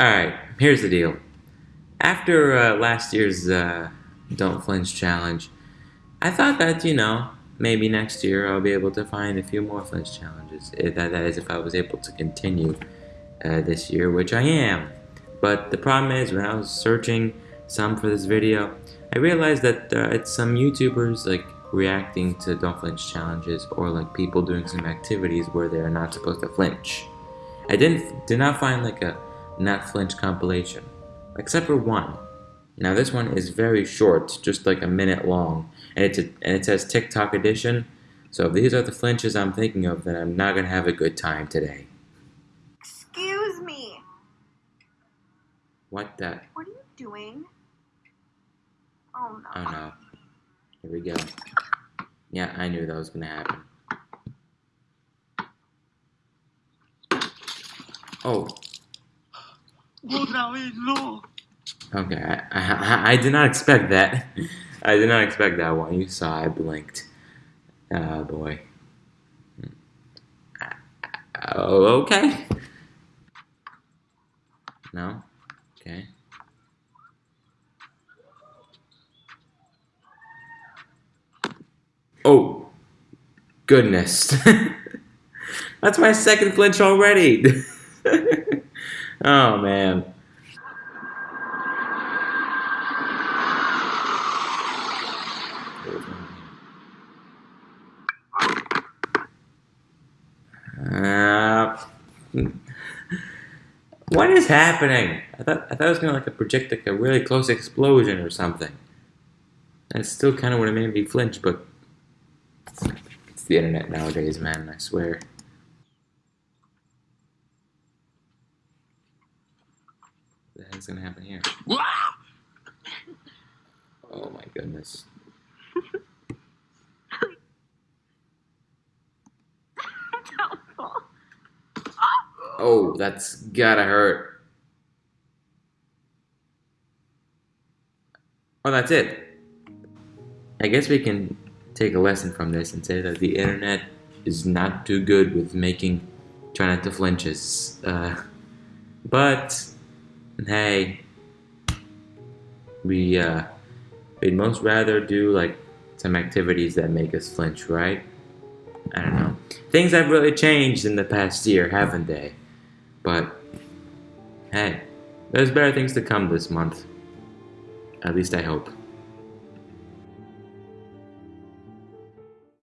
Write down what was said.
Alright, here's the deal. After uh, last year's uh, Don't Flinch challenge, I thought that, you know, maybe next year I'll be able to find a few more flinch challenges. That, that is, if I was able to continue uh, this year, which I am. But the problem is, when I was searching some for this video, I realized that uh, it's some YouTubers like reacting to don't flinch challenges or like people doing some activities where they are not supposed to flinch. I didn't did not find like a not flinch compilation, except for one. Now this one is very short, just like a minute long, and it's a, and it says TikTok edition. So if these are the flinches I'm thinking of, then I'm not gonna have a good time today. Excuse me. What the? What are you doing? Oh no. Oh no. Here we go. Yeah, I knew that was gonna happen. Oh, okay. I, I, I did not expect that. I did not expect that one. You saw I blinked. Oh boy. Oh, okay. No? Okay. Oh, goodness. That's my second flinch already. oh, man. Uh, what is happening? I thought I thought it was gonna like project like a really close explosion or something. That's still kind of what it made me flinch, but it's the internet nowadays, man. I swear. The heck's gonna happen here? Oh my goodness. Oh, that's gotta hurt. Oh, that's it. I guess we can take a lesson from this and say that the internet is not too good with making try not to flinches. Uh, but hey, we uh, we'd most rather do like some activities that make us flinch, right? I don't know. Things have really changed in the past year, haven't they? But hey, there's better things to come this month. At least I hope.